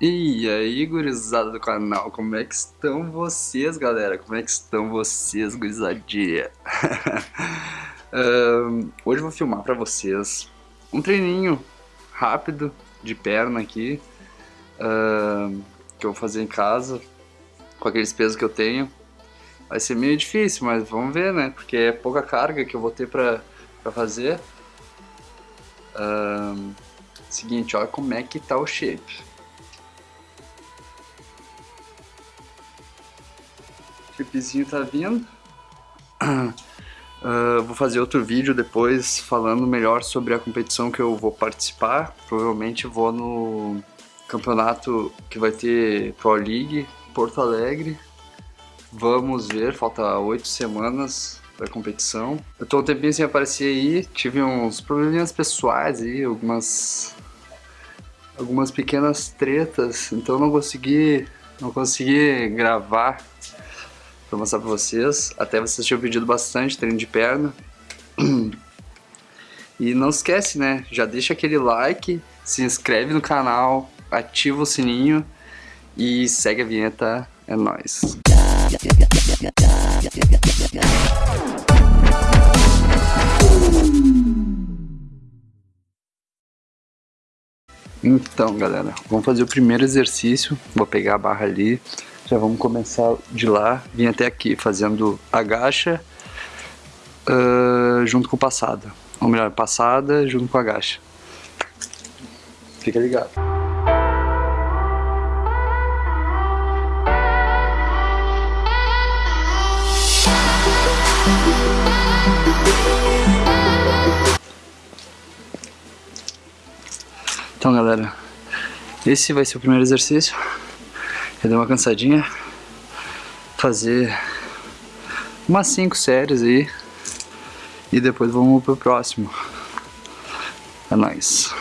E aí, gurizada do canal, como é que estão vocês, galera? Como é que estão vocês, gurizadinha? um, hoje eu vou filmar pra vocês um treininho rápido de perna aqui um, que eu vou fazer em casa com aqueles pesos que eu tenho. Vai ser meio difícil, mas vamos ver, né? Porque é pouca carga que eu vou ter pra, pra fazer. Um, seguinte, olha como é que tá o shape. Chipzinho tá vindo. Uh, vou fazer outro vídeo depois falando melhor sobre a competição que eu vou participar. Provavelmente vou no campeonato que vai ter Pro League Porto Alegre. Vamos ver, falta oito semanas para a competição. Eu tô um tempinho sem aparecer aí, tive uns probleminhas pessoais aí, algumas algumas pequenas tretas, então não consegui não consegui gravar para mostrar para vocês. Até vocês tinham pedido bastante treino de perna. E não esquece, né? Já deixa aquele like, se inscreve no canal, ativa o sininho e segue a vinheta. É nóis. Então, galera, vamos fazer o primeiro exercício. Vou pegar a barra ali, já vamos começar de lá, vim até aqui fazendo agacha uh, junto com passada. Ou melhor, passada junto com agacha. Fica ligado. Então galera, esse vai ser o primeiro exercício. Eu dei uma cansadinha. Fazer umas 5 séries aí. E depois vamos pro próximo. É nóis.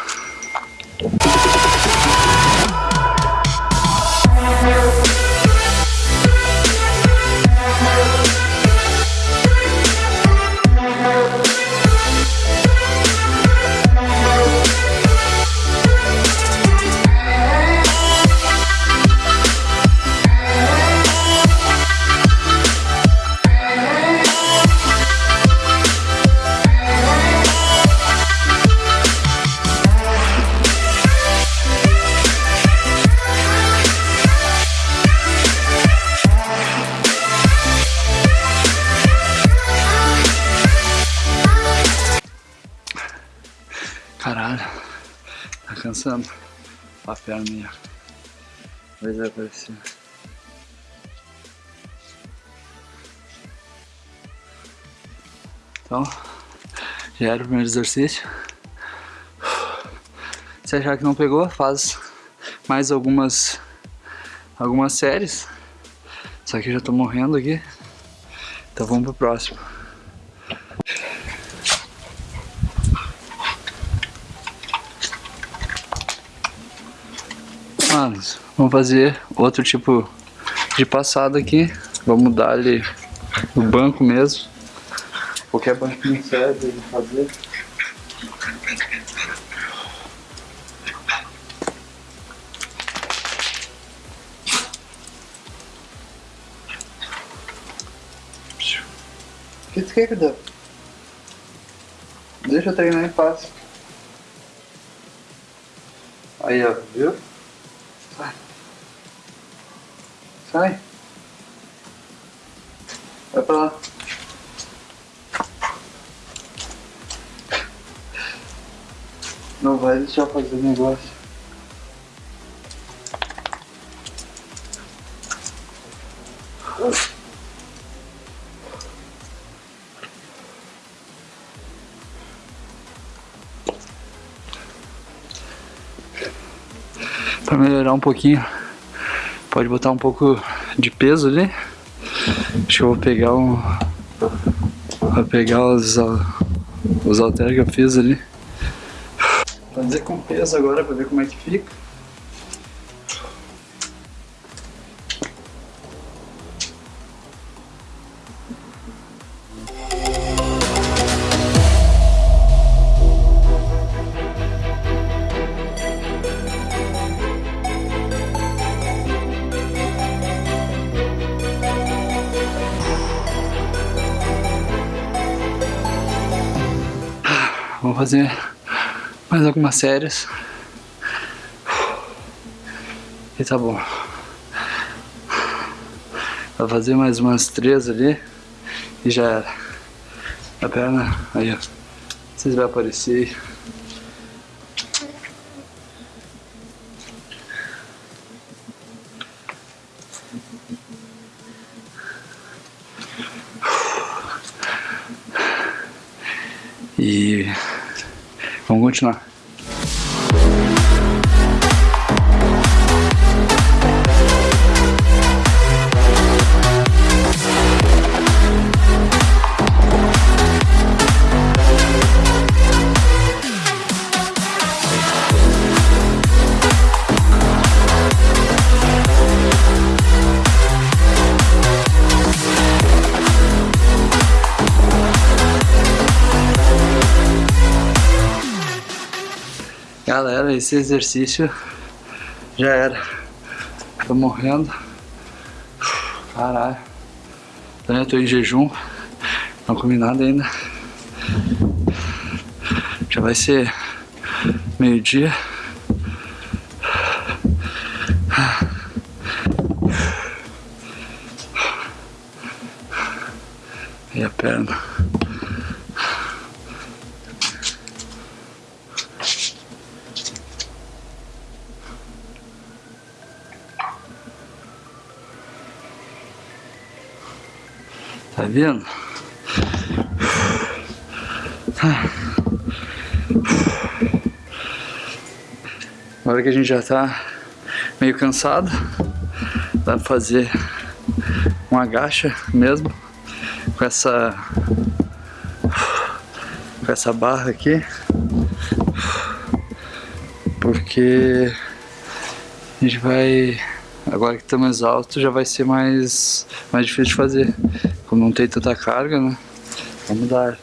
Cansando a perna minha. Mas vai aparecer. Então, já era o primeiro exercício. Se achar que não pegou, faz mais algumas algumas séries. Só que eu já tô morrendo aqui. Então vamos pro próximo. Vamos fazer outro tipo de passada aqui. Vamos dar ali o banco mesmo. Qualquer banquinho serve de fazer. Que tu dá? Deixa eu treinar em paz. Aí, ó, viu? Sai. Sai. Vai pra lá. Não vai deixar fazer negócio. Para melhorar um pouquinho, pode botar um pouco de peso ali. Acho que eu vou pegar um. Vou pegar os, os halteres que eu fiz ali. Fazer com peso agora para ver como é que fica. Vou fazer mais algumas séries. E tá bom. Vou fazer mais umas três ali e já era. A perna, aí ó. Vocês vão aparecer E vamos continuar. Galera, esse exercício já era. Tô morrendo. Caralho. Eu tô em jejum. Não comi nada ainda. Já vai ser meio-dia. E a perna. Tá vendo? Agora que a gente já tá meio cansado, dá pra fazer um agacha mesmo com essa com essa barra aqui porque a gente vai agora que tá mais alto já vai ser mais mais difícil de fazer como não tem tanta carga, né? Vamos dar.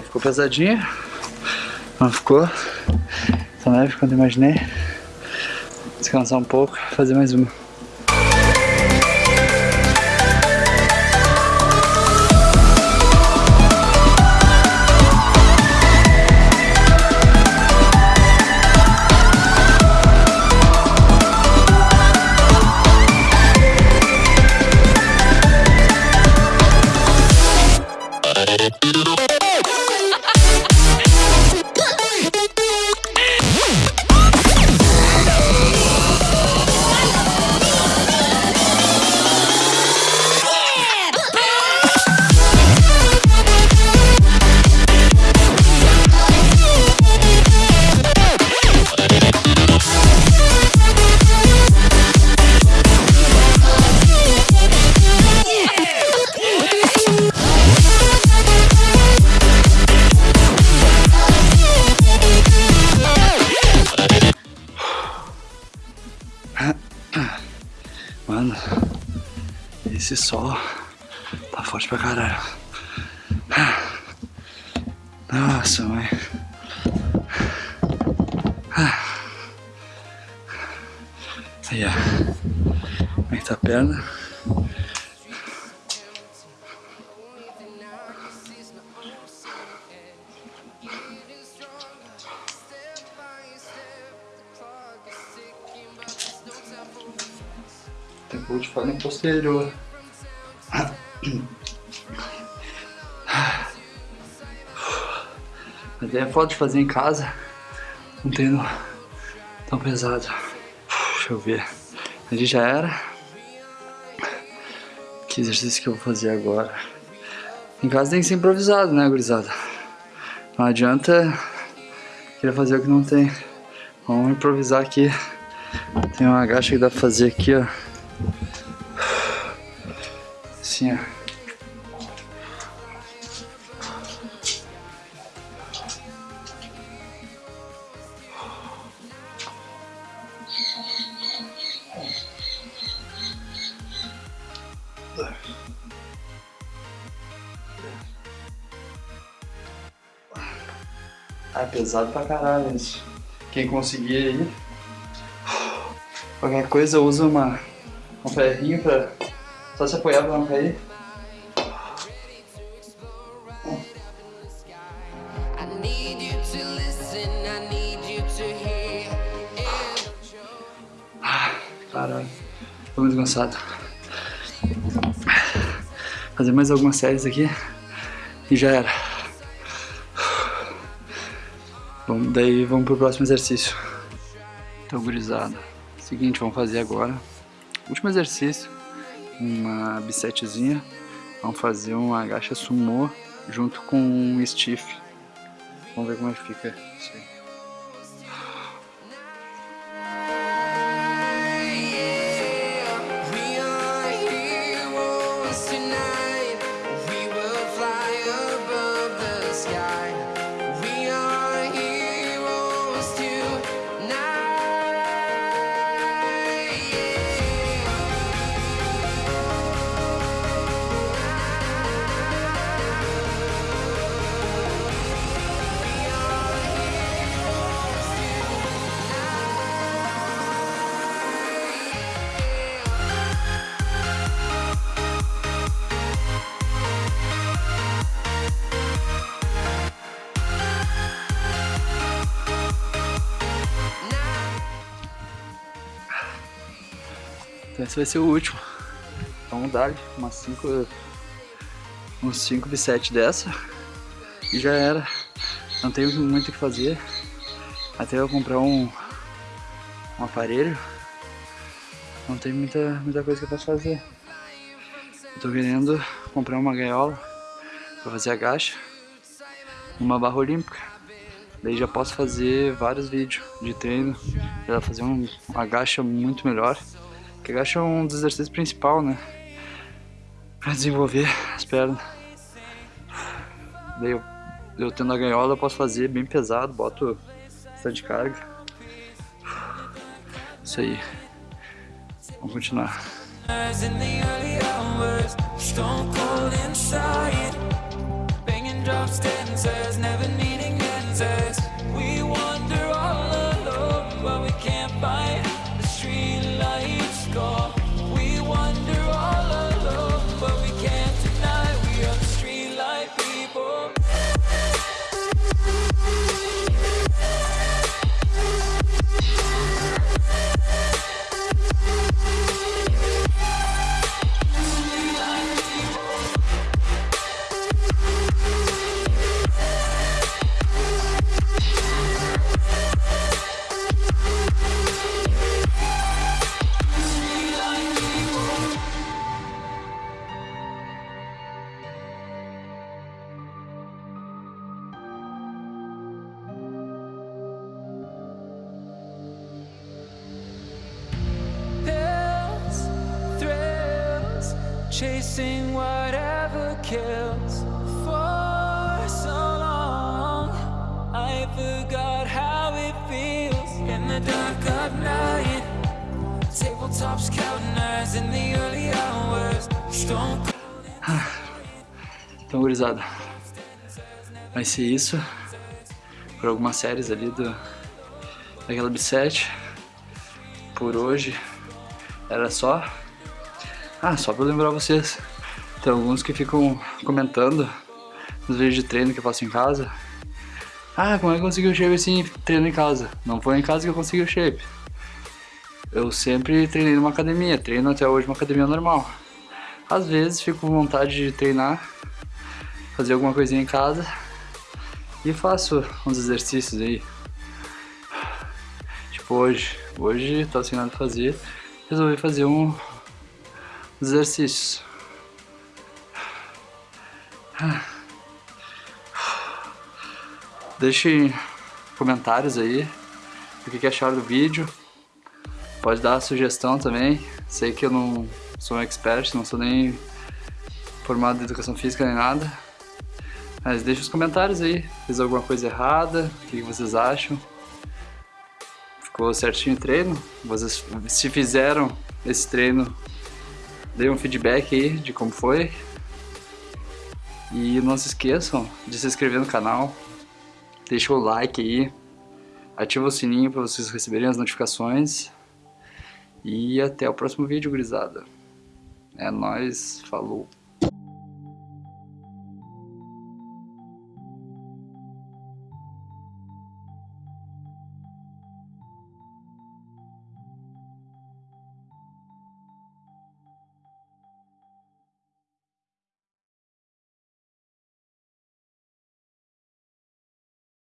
Ficou pesadinha. Não ficou tão leve quanto imaginei. Descansar um pouco, fazer mais uma. Esse sol tá forte pra caralho. Nossa, mãe. Aí, ó. Como é tá a perna? Tempo de falha posterior. É foda de fazer em casa. um treino tão pesado. Deixa eu ver. Ali já era. Que exercício que eu vou fazer agora? Em casa tem que ser improvisado, né, gurizada? Não adianta querer fazer o que não tem. Vamos improvisar aqui. Tem uma agacha que dá pra fazer aqui, ó. Assim, ó. Ah, é pesado pra caralho isso. Quem conseguir aí. Qualquer coisa usa uma, um ferrinho pra só se apoiar pra não cair. Ah, caralho, tô muito cansado. Fazer mais algumas séries aqui e já era. Vamos, daí vamos pro próximo exercício. Então, gurizada, seguinte, vamos fazer agora. Último exercício, uma bisetezinha. Vamos fazer um agacha sumô junto com um stiff. Vamos ver como é que fica isso aí. Esse vai ser o último. Vamos dar umas 5 uns 5 b7 dessa e já era. Não tenho muito o que fazer. Até eu comprar um, um aparelho. Não tem muita, muita coisa que eu posso fazer. Eu tô querendo comprar uma gaiola pra fazer agacha. Uma barra olímpica. Daí já posso fazer vários vídeos de treino. Já fazer um, um agacha muito melhor. Que agacha é um dos exercícios principal, né? Pra desenvolver as pernas. Daí eu, eu tendo a gaiola eu posso fazer bem pesado, boto bastante carga. Isso aí. Vamos continuar. Hours. Stone Então, gurizada, vai ser isso por algumas séries ali do, daquela B7. Por hoje era só. Ah, só pra lembrar vocês, tem alguns que ficam comentando nos vídeos de treino que eu faço em casa. Ah, como é que consegui o shape assim treino em casa? Não foi em casa que eu consegui o shape. Eu sempre treinei numa academia, treino até hoje numa academia normal. Às vezes fico com vontade de treinar, fazer alguma coisinha em casa e faço uns exercícios aí. tipo hoje. Hoje tava sem nada fazer, resolvi fazer um exercício. Deixem comentários aí o que acharam do vídeo. Pode dar sugestão também. Sei que eu não sou um expert, não sou nem formado em educação física nem nada. Mas deixa os comentários aí. Fiz alguma coisa errada? O que, vocês acham? Ficou certinho o treino? Vocês, se fizeram esse treino, dê um feedback aí de como foi. E não se esqueçam de se inscrever no canal, deixa o like aí, ativa o sininho para vocês receberem as notificações. E até o próximo vídeo, gurizada. É nóis, falou!